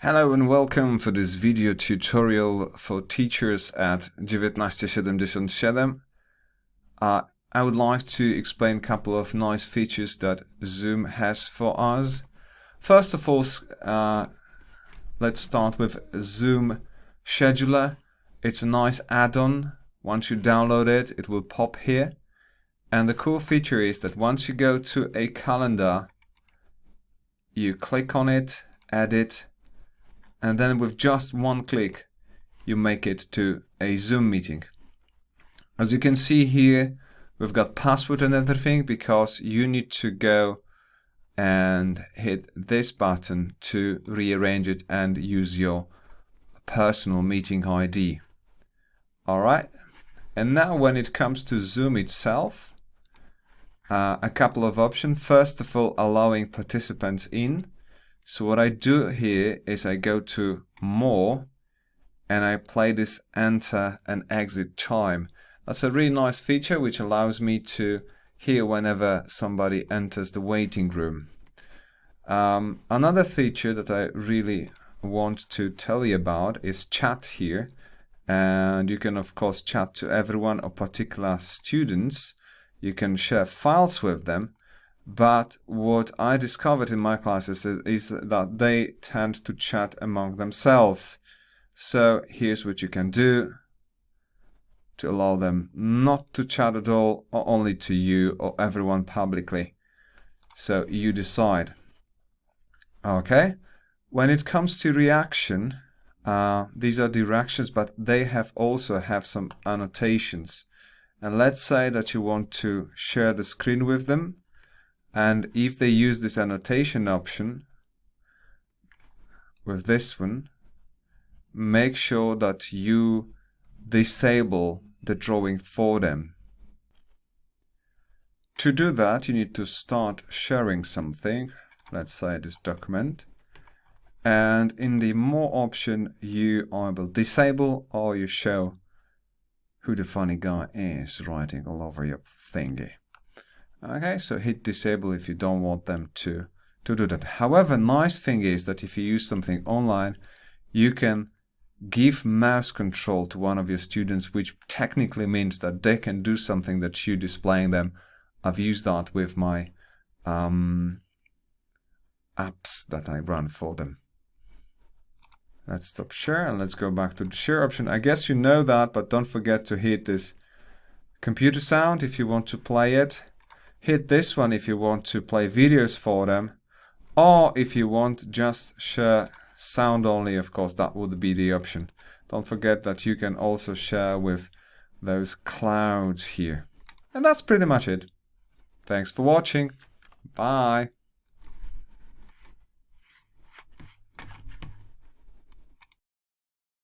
Hello and welcome for this video tutorial for teachers at 1977. Uh, I would like to explain a couple of nice features that Zoom has for us. First of all, uh, let's start with Zoom Scheduler. It's a nice add-on. Once you download it, it will pop here. And the cool feature is that once you go to a calendar, you click on it, edit, and then with just one click you make it to a Zoom meeting. As you can see here we've got password and everything because you need to go and hit this button to rearrange it and use your personal meeting ID. Alright, and now when it comes to Zoom itself, uh, a couple of options. First of all, allowing participants in. So what I do here is I go to more and I play this enter and exit chime. That's a really nice feature which allows me to hear whenever somebody enters the waiting room. Um, another feature that I really want to tell you about is chat here and you can of course chat to everyone or particular students. You can share files with them but what I discovered in my classes is, that they tend to chat among themselves. So here's what you can do to allow them not to chat at all or only to you or everyone publicly. So you decide. Okay, when it comes to reaction, uh, these are directions, but they have also have some annotations. And let's say that you want to share the screen with them and if they use this annotation option with this one, make sure that you disable the drawing for them. To do that, you need to start sharing something, let's say this document, and in the more option you either disable or you show who the funny guy is writing all over your thingy. Okay, so hit disable if you don't want them to, to do that. However, nice thing is that if you use something online, you can give mouse control to one of your students, which technically means that they can do something that you displaying them. I've used that with my um, apps that I run for them. Let's stop share and let's go back to the share option. I guess you know that, but don't forget to hit this computer sound if you want to play it hit this one if you want to play videos for them or if you want just share sound only of course that would be the option. Don't forget that you can also share with those clouds here. And that's pretty much it. Thanks for watching. Bye